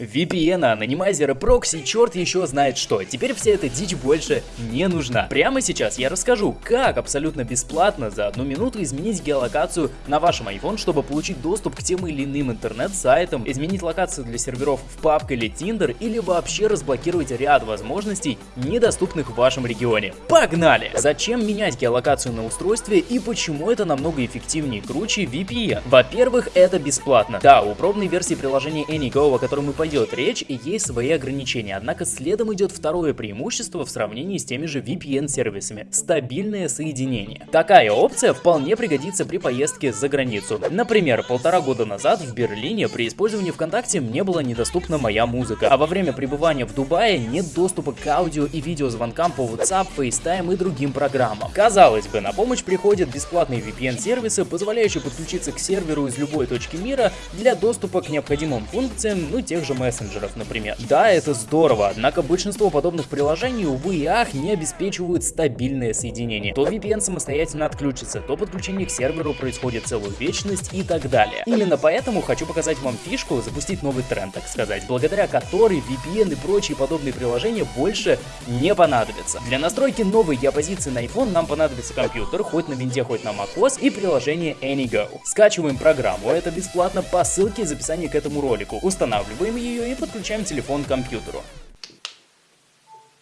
VPN, анонимайзеры, прокси, черт еще знает что. Теперь вся эта дичь больше не нужна. Прямо сейчас я расскажу, как абсолютно бесплатно за одну минуту изменить геолокацию на вашем iPhone, чтобы получить доступ к тем или иным интернет-сайтам, изменить локацию для серверов в PUBG или Tinder, или вообще разблокировать ряд возможностей, недоступных в вашем регионе. Погнали! Зачем менять геолокацию на устройстве и почему это намного эффективнее и круче VPN? Во-первых, это бесплатно. Да, у пробной версии приложения AnyGo, о котором мы пойдем идет речь и есть свои ограничения, однако следом идет второе преимущество в сравнении с теми же VPN-сервисами – стабильное соединение. Такая опция вполне пригодится при поездке за границу. Например, полтора года назад в Берлине при использовании ВКонтакте мне была недоступна моя музыка, а во время пребывания в Дубае нет доступа к аудио и видеозвонкам по WhatsApp, FaceTime и другим программам. Казалось бы, на помощь приходят бесплатные VPN-сервисы, позволяющие подключиться к серверу из любой точки мира для доступа к необходимым функциям, ну тех же мессенджеров, например. Да, это здорово, однако большинство подобных приложений, увы и ах, не обеспечивают стабильное соединение. То VPN самостоятельно отключится, то подключение к серверу происходит целую вечность и так далее. Именно поэтому хочу показать вам фишку, запустить новый тренд, так сказать, благодаря которой VPN и прочие подобные приложения больше не понадобятся. Для настройки новой геопозиции на iPhone нам понадобится компьютер, хоть на винде, хоть на macOS, и приложение AnyGo. Скачиваем программу, это бесплатно по ссылке из описания к этому ролику. Устанавливаем ее ее и подключаем телефон к компьютеру.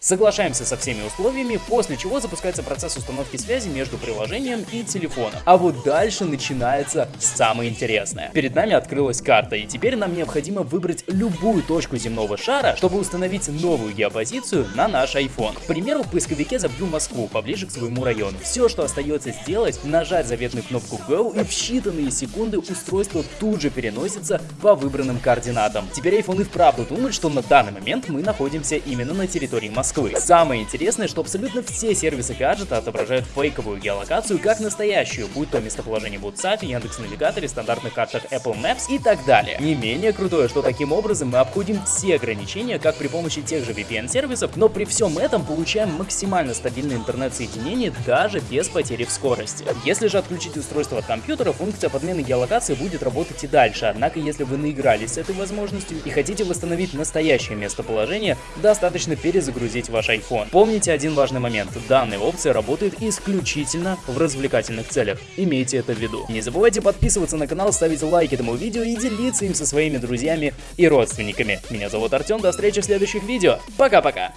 Соглашаемся со всеми условиями, после чего запускается процесс установки связи между приложением и телефоном. А вот дальше начинается самое интересное. Перед нами открылась карта, и теперь нам необходимо выбрать любую точку земного шара, чтобы установить новую геопозицию на наш iPhone. К примеру, в поисковике забью Москву, поближе к своему району. Все, что остается сделать, нажать заветную кнопку Go, и в считанные секунды устройство тут же переносится по выбранным координатам. Теперь iPhone и вправду думает, что на данный момент мы находимся именно на территории Москвы. Москвы. Самое интересное, что абсолютно все сервисы гаджета отображают фейковую геолокацию как настоящую, будь то местоположение в WhatsApp, Яндекс Навигаторе, стандартных картах Apple Maps и так далее. Не менее крутое, что таким образом мы обходим все ограничения, как при помощи тех же VPN-сервисов, но при всем этом получаем максимально стабильное интернет-соединение даже без потери в скорости. Если же отключить устройство от компьютера, функция подмены геолокации будет работать и дальше, однако если вы наигрались с этой возможностью и хотите восстановить настоящее местоположение, достаточно перезагрузить загрузить ваш iPhone. Помните один важный момент. Данная опция работает исключительно в развлекательных целях. Имейте это в виду. Не забывайте подписываться на канал, ставить лайк этому видео и делиться им со своими друзьями и родственниками. Меня зовут Артем, до встречи в следующих видео. Пока-пока!